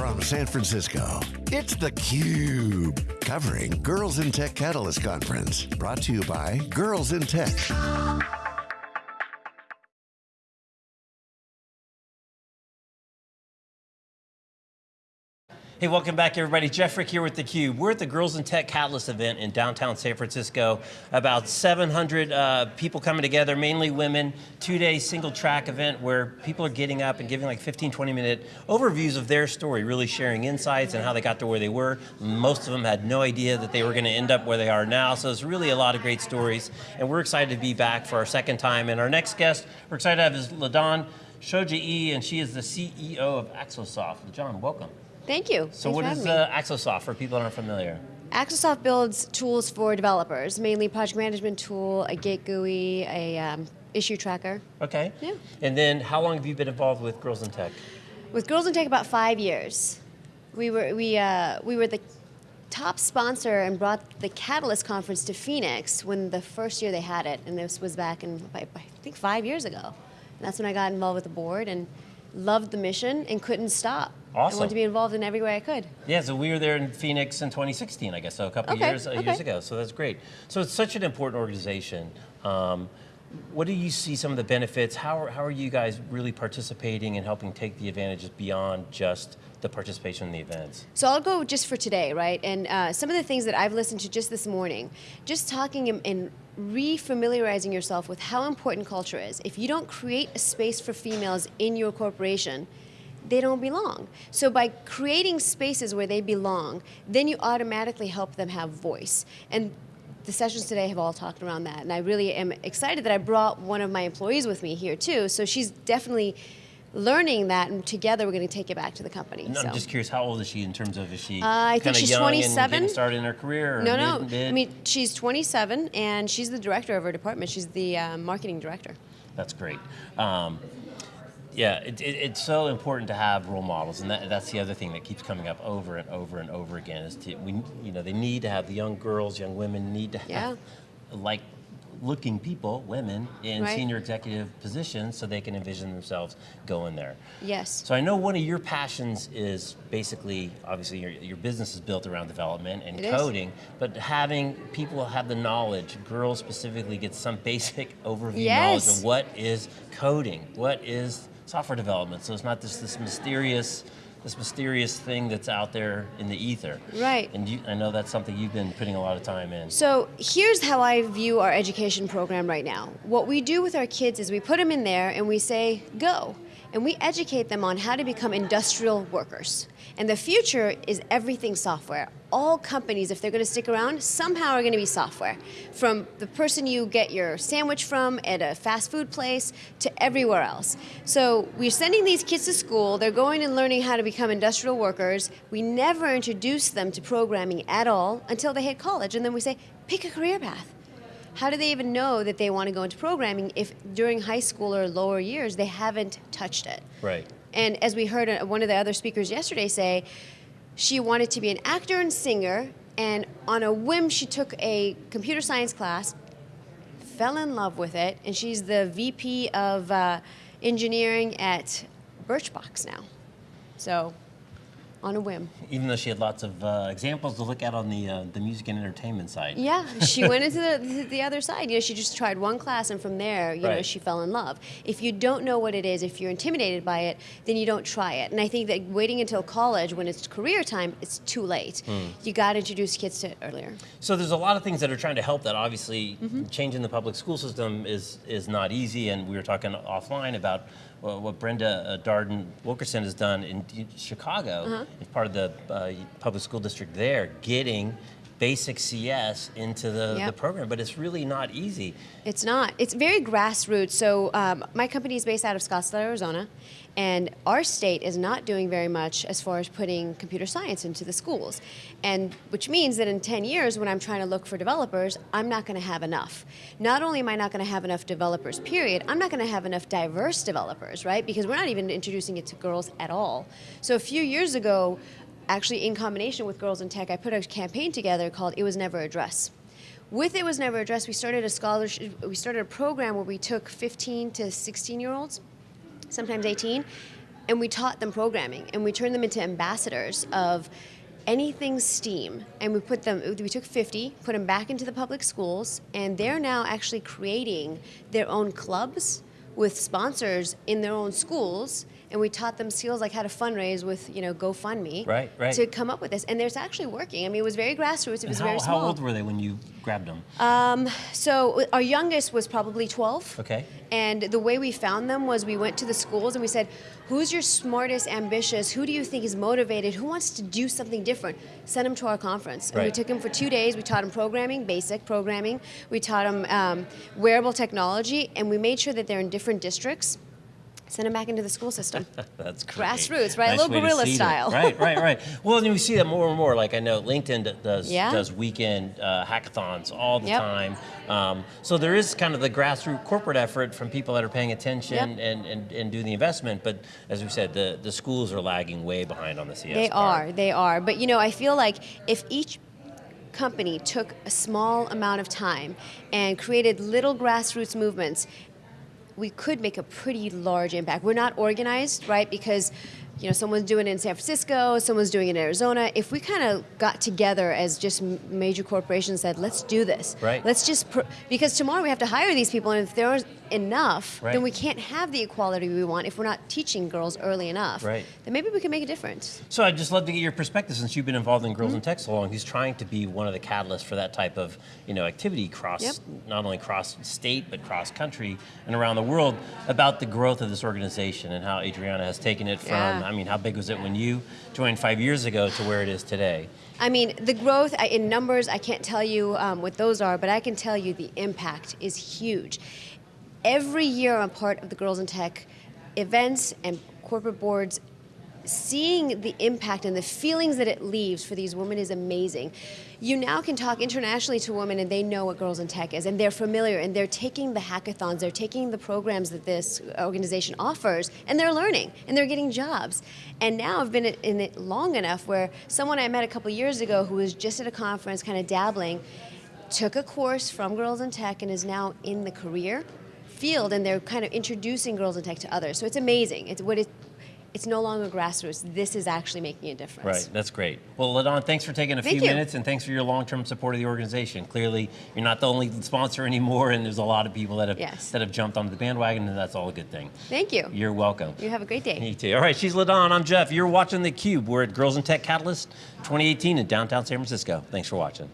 from San Francisco, it's theCUBE, covering Girls in Tech Catalyst Conference. Brought to you by Girls in Tech. Hey, welcome back everybody. Jeff Frick here with theCUBE. We're at the Girls in Tech Catalyst event in downtown San Francisco. About 700 uh, people coming together, mainly women. Two-day single track event where people are getting up and giving like 15, 20 minute overviews of their story, really sharing insights and how they got to where they were. Most of them had no idea that they were going to end up where they are now, so it's really a lot of great stories. And we're excited to be back for our second time. And our next guest, we're excited to have is LaDawn Shojaee, and she is the CEO of Axosoft. LaDawn, welcome. Thank you. So Thanks what is uh, Axosoft for people that aren't familiar? Axosoft builds tools for developers, mainly project management tool, a Git GUI, a um, issue tracker. Okay. Yeah. And then how long have you been involved with Girls in Tech? With Girls in Tech, about five years. We were we uh, we were the top sponsor and brought the Catalyst conference to Phoenix when the first year they had it, and this was back in I think five years ago. And that's when I got involved with the board and loved the mission and couldn't stop. Awesome. I wanted to be involved in every way I could. Yeah, so we were there in Phoenix in 2016, I guess, so a couple Okay, years, okay. years ago, so that's great. So it's such an important organization. Um, what do you see some of the benefits? How are, how are you guys really participating and helping take the advantages beyond just the participation in the events? So I'll go just for today, right? And uh, some of the things that I've listened to just this morning, just talking and, and re-familiarizing yourself with how important culture is. If you don't create a space for females in your corporation, they don't belong. So by creating spaces where they belong, then you automatically help them have voice. And the sessions today have all talked around that, and I really am excited that I brought one of my employees with me here too, so she's definitely learning that, and together we're going to take it back to the company. And so. I'm just curious, how old is she in terms of, is she Uh, I think she's young and 27. getting started in her career? Or No, mid, no. Mid? I mean, she's 27 and she's the director of her department. She's the uh, marketing director. That's great. Um, yeah, it, it, it's so important to have role models, and that, that's the other thing that keeps coming up over and over and over again. Is to we, you know, they need to have the young girls, young women need to have Yeah. like looking people, women in Right. senior executive positions, so they can envision themselves going there. Yes. So I know one of your passions is basically, obviously your, your business is built around development and It is. coding, but having people have the knowledge, girls specifically get some basic overview knowledge of what is coding, what is software development. So it's not just this mysterious, this mysterious thing that's out there in the ether. Right. And you, I know that's something you've been putting a lot of time in. So here's how I view our education program right now. What we do with our kids is we put them in there and we say, go. And we educate them on how to become industrial workers. And the future is everything software. All companies, if they're going to stick around, somehow are going to be software. From the person you get your sandwich from at a fast food place to everywhere else. So we're sending these kids to school, they're going and learning how to become industrial workers. We never introduce them to programming at all until they hit college, and then we say, pick a career path. How do they even know that they want to go into programming if during high school or lower years they haven't touched it? Right. And as we heard uh, one of the other speakers yesterday say, she wanted to be an actor and singer, and on a whim, she took a computer science class, fell in love with it, and she's the VP of uh, engineering at Birchbox now. So, on a whim. Even though she had lots of uh, examples to look at on the uh, the music and entertainment side. Yeah, she went into the, the other side. You know, she just tried one class, and from there, you know, she fell in love. If you don't know what it is, if you're intimidated by it, then you don't try it. And I think that waiting until college, when it's career time, it's too late. You got to introduce kids to it earlier. So there's a lot of things that are trying to help that. Obviously, Mm-hmm. changing the public school system is is not easy, and we were talking offline about uh, what Brenda uh, Darden Wilkerson has done in Chicago Uh-huh. as part of the uh, public school district there, getting basic CS into the, the program, but it's really not easy. It's not. It's very grassroots. So um, my company is based out of Scottsdale, Arizona, and our state is not doing very much as far as putting computer science into the schools, and which means that in 10 years, when I'm trying to look for developers, I'm not going to have enough. Not only am I not going to have enough developers, period, I'm not going to have enough diverse developers, right? Because we're not even introducing it to girls at all. So a few years ago, actually in combination with Girls in Tech, I put a campaign together called It Was Never a Dress. With It Was Never a Dress, we started a scholarship, we started a program where we took 15 to 16 year olds, sometimes 18, and we taught them programming, and we turned them into ambassadors of anything STEAM, and we put them. We took 50, put them back into the public schools, and they're now actually creating their own clubs with sponsors in their own schools. And we taught them skills like how to fundraise with, you know, GoFundMe Right, right. to come up with this. And it's actually working. I mean, it was very grassroots. It was how, very small. how old were they when you grabbed them? So our youngest was probably 12. Okay. And the way we found them was we went to the schools and we said, who's your smartest, ambitious? Who do you think is motivated? Who wants to do something different? Send them to our conference. And we took them for two days. We taught them programming, basic programming. We taught them um, wearable technology, and we made sure that they're in different districts. Send them back into the school system. That's great. Grassroots, right? A little guerrilla style. Right, right, right. Well, and we see that more and more. Like I know LinkedIn does Yeah. does weekend uh, hackathons all the Yep. time. Um, so there is kind of the grassroots corporate effort from people that are paying attention Yep. and, and, and doing the investment. But as we said, the, the schools are lagging way behind on the CS. They part. are, they are. But you know, I feel like if each company took a small amount of time and created little grassroots movements, we could make a pretty large impact. We're not organized, right? Because you know, someone's doing it in San Francisco, someone's doing it in Arizona. If we kind of got together as just major corporations said, let's do this. Right. Let's just, pr- because tomorrow we have to hire these people, and if there enough, Right. then we can't have the equality we want if we're not teaching girls early enough. Right. Then maybe we can make a difference. So I'd just love to get your perspective since you've been involved in. Girls in Tech so long. Who's trying to be one of the catalysts for that type of you know activity cross Yep. not only cross state but cross country and around the world about the growth of this organization and how Adriana has taken it from. Yeah. I mean, how big was it when you joined five years ago to where it is today? I mean, the growth in numbers, I can't tell you um, what those are, but I can tell you the impact is huge. Every year, I'm part of the Girls in Tech events and corporate boards. Seeing the impact and the feelings that it leaves for these women is amazing. You now can talk internationally to women and they know what Girls in Tech is and they're familiar and they're taking the hackathons, they're taking the programs that this organization offers and they're learning and they're getting jobs. And now I've been in it long enough where someone I met a couple years ago who was just at a conference kind of dabbling took a course from Girls in Tech and is now in the career field and they're kind of introducing Girls in Tech to others. So it's amazing. It's what it it's no longer grassroots. This is actually making a difference. Right, that's great. Well, LaDawn, thanks for taking a Thank few you. minutes and thanks for your long-term support of the organization. Clearly, you're not the only sponsor anymore, and there's a lot of people that have Yes. that have jumped onto the bandwagon, and that's all a good thing. Thank you. You're welcome. You have a great day. Me too. All right, she's LaDawn. I'm Jeff. You're watching theCUBE. We're at Girls in Tech Catalyst 2018 in downtown San Francisco. Thanks for watching.